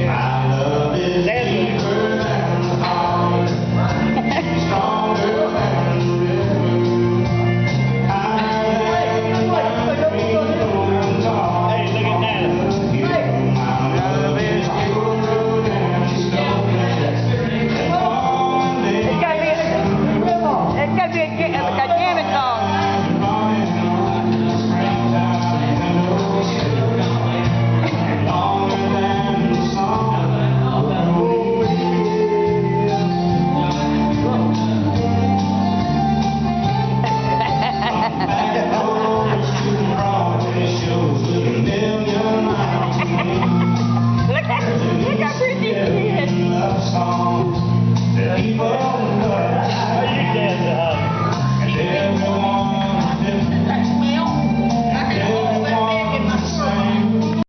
Yeah. people